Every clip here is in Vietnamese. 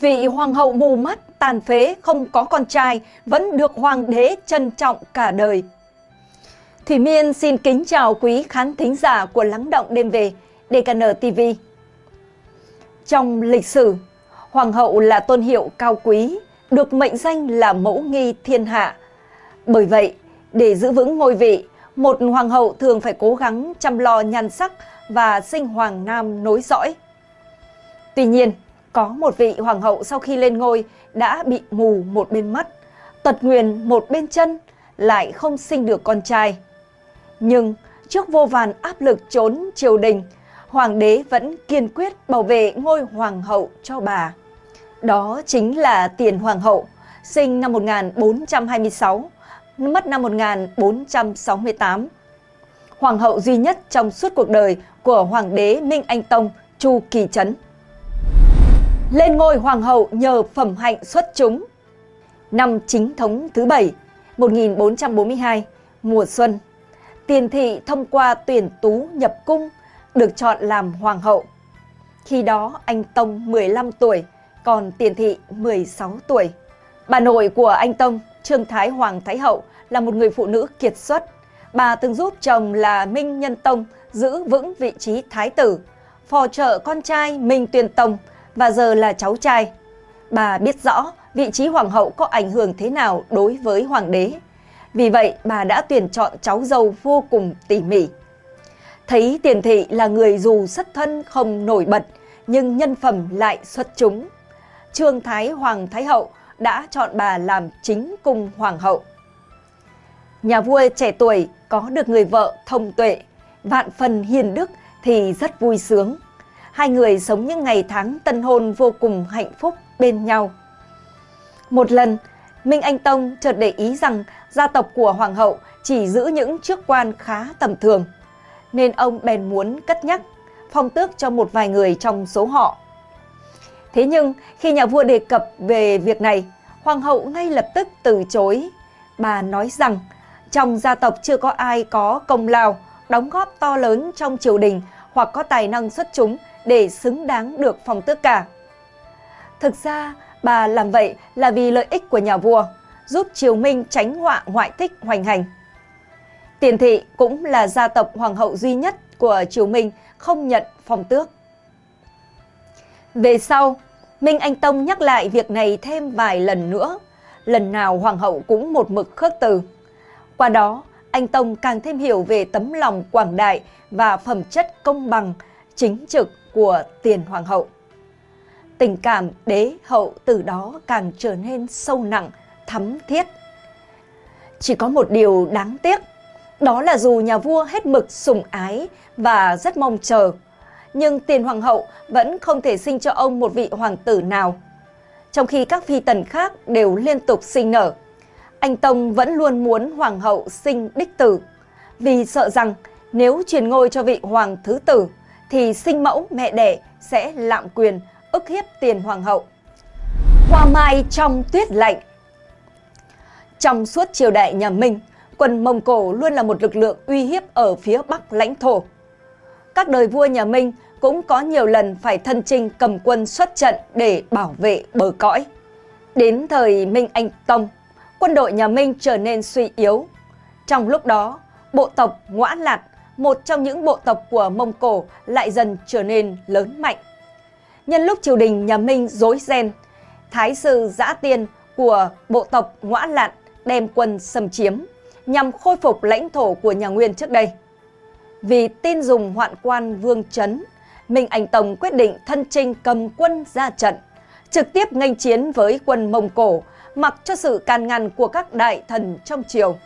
Vị hoàng hậu mù mắt, tàn phế, không có con trai, vẫn được hoàng đế trân trọng cả đời. Thủy Miên xin kính chào quý khán thính giả của Lắng Động Đêm Về, DKN TV. Trong lịch sử, Hoàng hậu là tôn hiệu cao quý, được mệnh danh là mẫu nghi thiên hạ. Bởi vậy, để giữ vững ngôi vị, một hoàng hậu thường phải cố gắng chăm lo nhan sắc và sinh hoàng nam nối dõi. Tuy nhiên, có một vị hoàng hậu sau khi lên ngôi đã bị mù một bên mắt, tật nguyền một bên chân, lại không sinh được con trai. Nhưng trước vô vàn áp lực trốn triều đình, hoàng đế vẫn kiên quyết bảo vệ ngôi hoàng hậu cho bà. Đó chính là Tiền Hoàng hậu, sinh năm 1426, mất năm 1468. Hoàng hậu duy nhất trong suốt cuộc đời của Hoàng đế Minh Anh Tông Chu Kỳ Trấn. Lên ngôi Hoàng hậu nhờ phẩm hạnh xuất chúng. Năm chính thống thứ bảy 1442, mùa xuân, Tiền thị thông qua tuyển tú nhập cung được chọn làm Hoàng hậu. Khi đó anh Tông 15 tuổi, còn Tiền Thị 16 tuổi. Bà nội của anh Tông, Trương Thái Hoàng Thái Hậu là một người phụ nữ kiệt xuất. Bà từng giúp chồng là Minh Nhân Tông giữ vững vị trí thái tử, phò trợ con trai Minh Tuyên Tông và giờ là cháu trai. Bà biết rõ vị trí hoàng hậu có ảnh hưởng thế nào đối với hoàng đế. Vì vậy, bà đã tuyển chọn cháu dâu vô cùng tỉ mỉ. Thấy Tiền Thị là người dù xuất thân không nổi bật, nhưng nhân phẩm lại xuất chúng. Trương Thái Hoàng Thái Hậu đã chọn bà làm chính cung hoàng hậu. Nhà vua trẻ tuổi có được người vợ thông tuệ, vạn phần hiền đức thì rất vui sướng. Hai người sống những ngày tháng tân hôn vô cùng hạnh phúc bên nhau. Một lần, Minh Anh Tông chợt để ý rằng gia tộc của hoàng hậu chỉ giữ những chức quan khá tầm thường, nên ông bèn muốn cất nhắc phong tước cho một vài người trong số họ. Thế nhưng khi nhà vua đề cập về việc này, hoàng hậu ngay lập tức từ chối. Bà nói rằng trong gia tộc chưa có ai có công lao, đóng góp to lớn trong triều đình hoặc có tài năng xuất chúng để xứng đáng được phong tước cả. Thực ra, bà làm vậy là vì lợi ích của nhà vua, giúp triều minh tránh họa ngoại thích hoành hành. Tiền thị cũng là gia tộc hoàng hậu duy nhất của triều minh không nhận phong tước. Về sau, Minh Anh Tông nhắc lại việc này thêm vài lần nữa. Lần nào hoàng hậu cũng một mực khước từ. Qua đó, anh Tông càng thêm hiểu về tấm lòng quảng đại và phẩm chất công bằng, chính trực của tiền hoàng hậu. Tình cảm đế hậu từ đó càng trở nên sâu nặng, thắm thiết. Chỉ có một điều đáng tiếc, đó là dù nhà vua hết mực sủng ái và rất mong chờ nhưng tiền hoàng hậu vẫn không thể sinh cho ông một vị hoàng tử nào. Trong khi các phi tần khác đều liên tục sinh nở, anh Tông vẫn luôn muốn hoàng hậu sinh đích tử, vì sợ rằng nếu truyền ngôi cho vị hoàng thứ tử thì sinh mẫu mẹ đẻ sẽ lạm quyền, ức hiếp tiền hoàng hậu. Hoa mai trong tuyết lạnh Trong suốt triều đại nhà Minh, quân Mông Cổ luôn là một lực lượng uy hiếp ở phía bắc lãnh thổ các đời vua nhà Minh cũng có nhiều lần phải thân chinh cầm quân xuất trận để bảo vệ bờ cõi. Đến thời Minh Anh Tông, quân đội nhà Minh trở nên suy yếu. Trong lúc đó, bộ tộc Ngoã Lạt, một trong những bộ tộc của Mông Cổ lại dần trở nên lớn mạnh. Nhân lúc triều đình nhà Minh rối ren, Thái sư Giã Tiên của bộ tộc Ngoã Lạn đem quân xâm chiếm nhằm khôi phục lãnh thổ của nhà Nguyên trước đây. Vì tin dùng hoạn quan Vương Trấn, Minh Anh Tông quyết định thân trinh cầm quân ra trận, trực tiếp nghênh chiến với quân Mông Cổ, mặc cho sự can ngăn của các đại thần trong triều.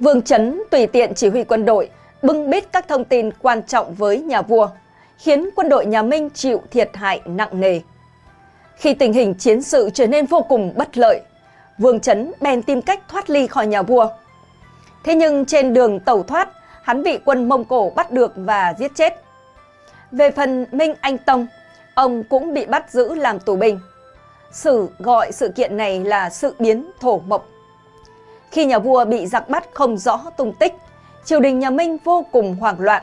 Vương Trấn tùy tiện chỉ huy quân đội, bưng bít các thông tin quan trọng với nhà vua, khiến quân đội nhà Minh chịu thiệt hại nặng nề. Khi tình hình chiến sự trở nên vô cùng bất lợi, Vương Chấn bèn tìm cách thoát ly khỏi nhà vua. Thế nhưng trên đường tẩu thoát, hắn bị quân Mông Cổ bắt được và giết chết. Về phần Minh Anh Tông, ông cũng bị bắt giữ làm tù binh. Sử gọi sự kiện này là sự biến thổ mộc. Khi nhà vua bị giặc bắt không rõ tung tích, triều đình nhà Minh vô cùng hoảng loạn.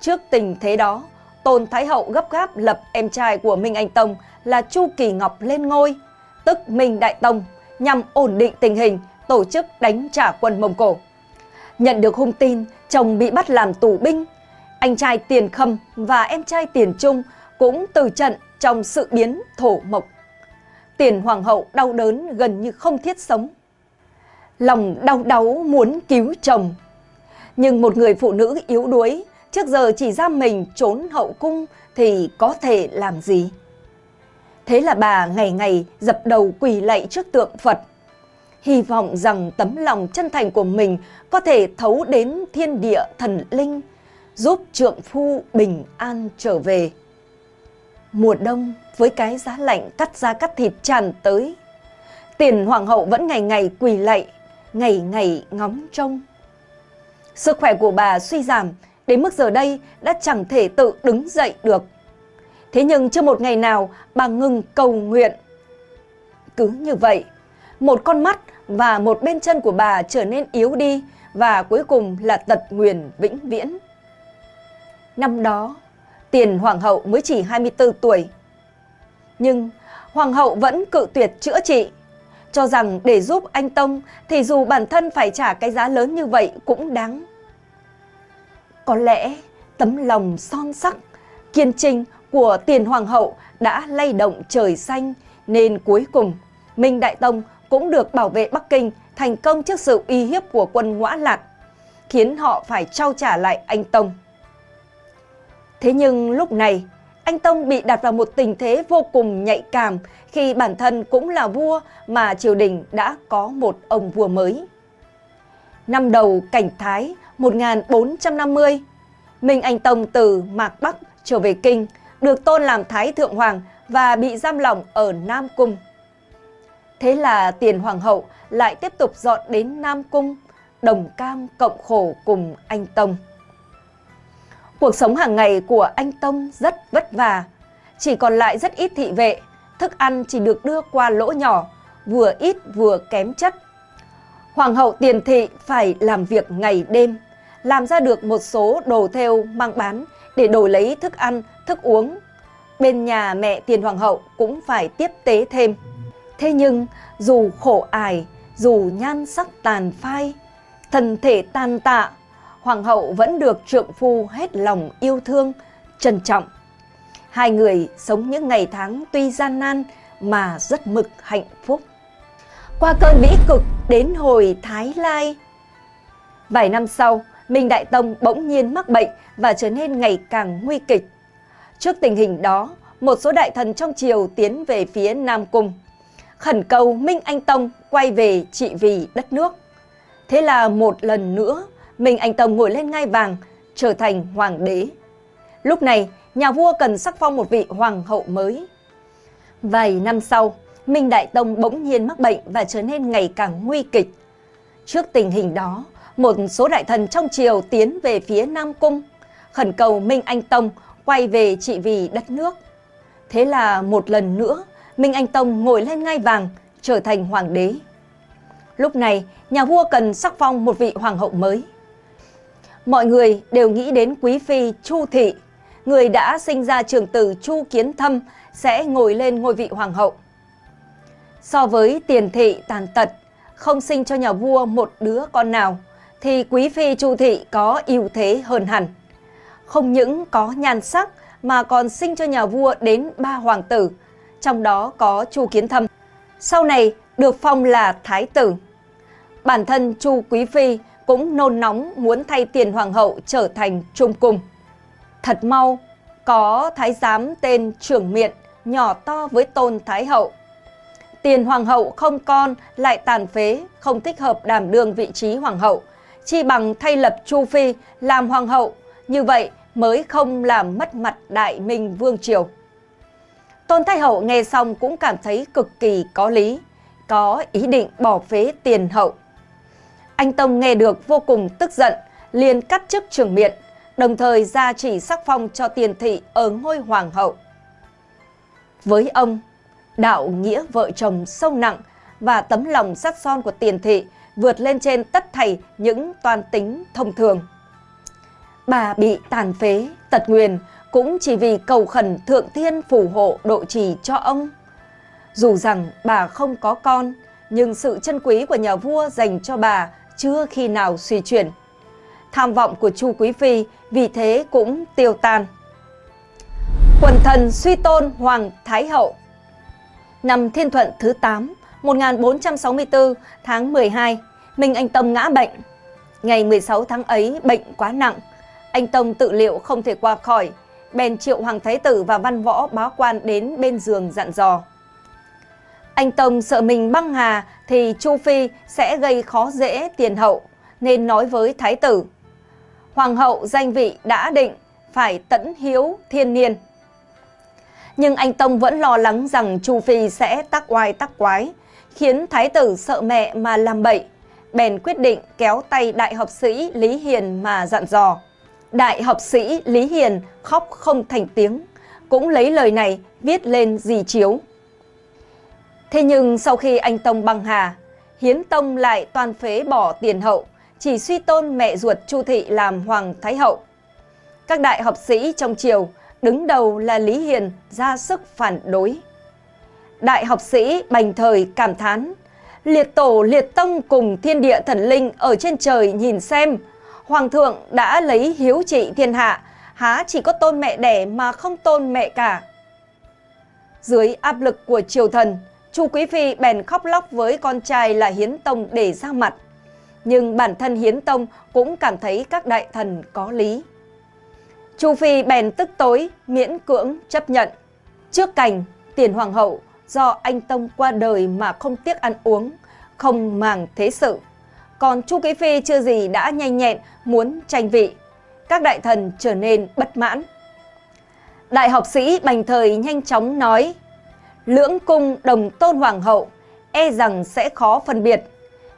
Trước tình thế đó, Tôn Thái Hậu gấp gáp lập em trai của Minh Anh Tông là Chu Kỳ Ngọc lên ngôi, tức Minh Đại Tông, nhằm ổn định tình hình, tổ chức đánh trả quân Mông Cổ. Nhận được hung tin chồng bị bắt làm tù binh, anh trai Tiền Khâm và em trai Tiền Trung cũng từ trận trong sự biến thổ mộc. Tiền Hoàng hậu đau đớn gần như không thiết sống. Lòng đau đáu muốn cứu chồng. Nhưng một người phụ nữ yếu đuối, trước giờ chỉ ra mình trốn hậu cung thì có thể làm gì? Thế là bà ngày ngày dập đầu quỳ lạy trước tượng Phật, hy vọng rằng tấm lòng chân thành của mình có thể thấu đến thiên địa thần linh, giúp trượng phu bình an trở về. Mùa đông với cái giá lạnh cắt da cắt thịt tràn tới, tiền hoàng hậu vẫn ngày ngày quỳ lạy, ngày ngày ngóng trông. Sức khỏe của bà suy giảm, đến mức giờ đây đã chẳng thể tự đứng dậy được. Thế nhưng chưa một ngày nào bà ngừng cầu nguyện. Cứ như vậy, một con mắt và một bên chân của bà trở nên yếu đi và cuối cùng là tật nguyền vĩnh viễn. Năm đó, tiền hoàng hậu mới chỉ 24 tuổi. Nhưng hoàng hậu vẫn cự tuyệt chữa trị, cho rằng để giúp anh Tông thì dù bản thân phải trả cái giá lớn như vậy cũng đáng. Có lẽ tấm lòng son sắc, kiên trinh của tiền hoàng hậu đã lay động trời xanh nên cuối cùng Minh Đại Tông cũng được bảo vệ Bắc Kinh thành công trước sự uy hiếp của quân ngõa lạc, khiến họ phải trao trả lại anh Tông. Thế nhưng lúc này, anh Tông bị đặt vào một tình thế vô cùng nhạy cảm khi bản thân cũng là vua mà triều đình đã có một ông vua mới. Năm đầu cảnh Thái 1450, Minh Anh Tông từ Mạc Bắc trở về Kinh, được tôn làm Thái Thượng Hoàng và bị giam lỏng ở Nam Cung. Thế là tiền hoàng hậu lại tiếp tục dọn đến Nam Cung, đồng cam cộng khổ cùng anh Tông. Cuộc sống hàng ngày của anh Tông rất vất vả, chỉ còn lại rất ít thị vệ, thức ăn chỉ được đưa qua lỗ nhỏ, vừa ít vừa kém chất. Hoàng hậu tiền thị phải làm việc ngày đêm, làm ra được một số đồ theo mang bán để đổi lấy thức ăn, thức uống. Bên nhà mẹ tiền hoàng hậu cũng phải tiếp tế thêm. Thế nhưng dù khổ ải, dù nhan sắc tàn phai, thân thể tàn tạ, hoàng hậu vẫn được trượng phu hết lòng yêu thương, trân trọng. Hai người sống những ngày tháng tuy gian nan mà rất mực hạnh phúc. Qua cơn bĩ cực đến hồi Thái Lai. Vài năm sau, Minh Đại Tông bỗng nhiên mắc bệnh và trở nên ngày càng nguy kịch. Trước tình hình đó, một số đại thần trong triều tiến về phía Nam Cung khẩn cầu Minh Anh Tông quay về trị vì đất nước. Thế là một lần nữa, Minh Anh Tông ngồi lên ngai vàng, trở thành hoàng đế. Lúc này, nhà vua cần sắc phong một vị hoàng hậu mới. Vài năm sau, Minh Đại Tông bỗng nhiên mắc bệnh và trở nên ngày càng nguy kịch. Trước tình hình đó, một số đại thần trong triều tiến về phía Nam Cung, khẩn cầu Minh Anh Tông quay về trị vì đất nước. Thế là một lần nữa, Minh Anh Tông ngồi lên ngai vàng, trở thành hoàng đế. Lúc này, nhà vua cần sắc phong một vị hoàng hậu mới. Mọi người đều nghĩ đến quý phi Chu Thị, người đã sinh ra trường tử Chu Kiến Thâm sẽ ngồi lên ngôi vị hoàng hậu. So với tiền thị tàn tật, không sinh cho nhà vua một đứa con nào, thì quý phi Chu Thị có ưu thế hơn hẳn. Không những có nhan sắc mà còn sinh cho nhà vua đến ba hoàng tử, trong đó có Chu Kiến Thâm. Sau này được phong là Thái tử. Bản thân Chu Quý Phi cũng nôn nóng muốn thay tiền hoàng hậu trở thành trung cung. Thật mau, có thái giám tên trưởng miện nhỏ to với tôn thái hậu. Tiền hoàng hậu không con lại tàn phế, không thích hợp đảm đương vị trí hoàng hậu. Chi bằng thay lập Chu Phi làm hoàng hậu, như vậy mới không làm mất mặt đại minh vương triều. Tôn Thái Hậu nghe xong cũng cảm thấy cực kỳ có lý, có ý định bỏ phế tiền hậu. Anh Tông nghe được vô cùng tức giận, liền cắt chức trưởng miện, đồng thời ra chỉ sắc phong cho tiền thị ở ngôi hoàng hậu. Với ông, đạo nghĩa vợ chồng sâu nặng và tấm lòng sắt son của tiền thị vượt lên trên tất thảy những toàn tính thông thường. Bà bị tàn phế, tật nguyền cũng chỉ vì cầu khẩn thượng thiên phù hộ độ trì cho ông. Dù rằng bà không có con, nhưng sự chân quý của nhà vua dành cho bà chưa khi nào suy chuyển. Tham vọng của Chu Quý Phi vì thế cũng tiêu tan. Quần thần suy tôn Hoàng Thái Hậu Năm Thiên Thuận thứ 8, 1464 tháng 12, Minh Anh Tông ngã bệnh. Ngày 16 tháng ấy bệnh quá nặng, anh Tông tự liệu không thể qua khỏi, bèn triệu Hoàng Thái Tử và văn võ báo quan đến bên giường dặn dò. Anh Tông sợ mình băng hà thì Chu Phi sẽ gây khó dễ tiền hậu, nên nói với Thái Tử. Hoàng hậu danh vị đã định, phải tẫn hiếu thiên niên. Nhưng anh Tông vẫn lo lắng rằng Chu Phi sẽ tắc oai tắc quái, khiến Thái Tử sợ mẹ mà làm bậy, bèn quyết định kéo tay đại học sĩ Lý Hiền mà dặn dò. Đại học sĩ Lý Hiền khóc không thành tiếng, cũng lấy lời này viết lên di chiếu. Thế nhưng sau khi anh Tông băng hà, Hiến Tông lại toàn phế bỏ tiền hậu, chỉ suy tôn mẹ ruột Chu Thị làm Hoàng Thái Hậu. Các đại học sĩ trong triều, đứng đầu là Lý Hiền ra sức phản đối. Đại học sĩ bành thời cảm thán, liệt tổ liệt tông cùng thiên địa thần linh ở trên trời nhìn xem, Hoàng thượng đã lấy hiếu trị thiên hạ, há chỉ có tôn mẹ đẻ mà không tôn mẹ cả. Dưới áp lực của triều thần, Chu Quý Phi bèn khóc lóc với con trai là Hiến Tông để ra mặt. Nhưng bản thân Hiến Tông cũng cảm thấy các đại thần có lý. Chu Phi bèn tức tối, miễn cưỡng chấp nhận. Trước cảnh, tiền hoàng hậu do anh Tông qua đời mà không tiếc ăn uống, không màng thế sự. Còn Chu Quý Phi chưa gì đã nhanh nhẹn muốn tranh vị. Các đại thần trở nên bất mãn. Đại học sĩ Bành Thời nhanh chóng nói lưỡng cung đồng tôn hoàng hậu, e rằng sẽ khó phân biệt,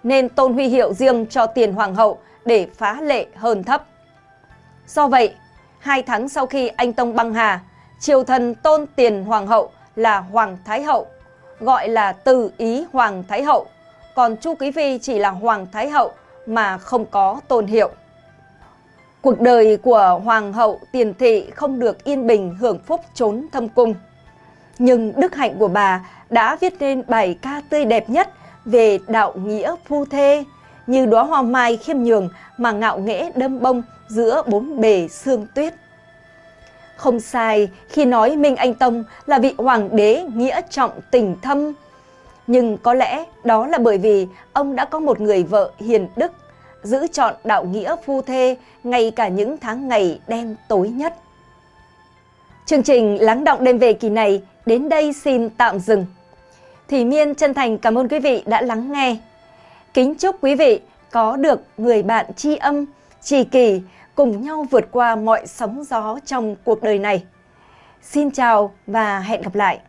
nên tôn huy hiệu riêng cho tiền hoàng hậu để phá lệ hơn thấp. Do vậy, hai tháng sau khi anh Tông băng hà, triều thần tôn tiền hoàng hậu là Hoàng Thái Hậu, gọi là từ ý Hoàng Thái Hậu, còn Chu Quý Phi chỉ là Hoàng Thái Hậu mà không có tôn hiệu. Cuộc đời của Hoàng hậu tiền thị không được yên bình hưởng phúc trốn thâm cung. Nhưng đức hạnh của bà đã viết nên bài ca tươi đẹp nhất về đạo nghĩa phu thê, như đóa hoa mai khiêm nhường mà ngạo nghễ đâm bông giữa bốn bề sương tuyết. Không sai khi nói Minh Anh Tông là vị hoàng đế nghĩa trọng tình thâm. Nhưng có lẽ đó là bởi vì ông đã có một người vợ hiền đức, giữ chọn đạo nghĩa phu thê ngay cả những tháng ngày đen tối nhất. Chương trình Lắng động đêm về kỳ này đến đây xin tạm dừng. Thủy Miên chân thành cảm ơn quý vị đã lắng nghe. Kính chúc quý vị có được người bạn tri âm, trì kỳ cùng nhau vượt qua mọi sóng gió trong cuộc đời này. Xin chào và hẹn gặp lại!